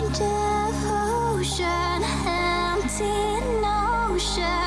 blind devotion, empty notion.